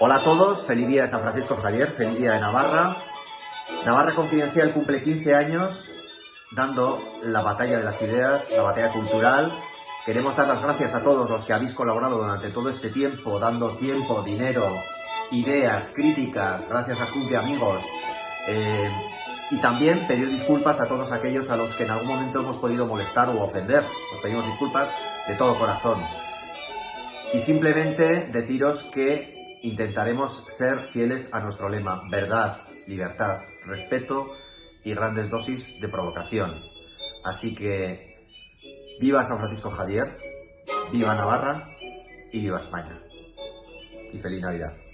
Hola a todos, feliz día de San Francisco Javier, feliz día de Navarra. Navarra Confidencial cumple 15 años dando la batalla de las ideas, la batalla cultural. Queremos dar las gracias a todos los que habéis colaborado durante todo este tiempo, dando tiempo, dinero, ideas, críticas, gracias a Club de Amigos. Eh, y también pedir disculpas a todos aquellos a los que en algún momento hemos podido molestar o ofender. Os pedimos disculpas de todo corazón. Y simplemente deciros que intentaremos ser fieles a nuestro lema, verdad, libertad, respeto y grandes dosis de provocación. Así que viva San Francisco Javier, viva Navarra y viva España. Y feliz Navidad.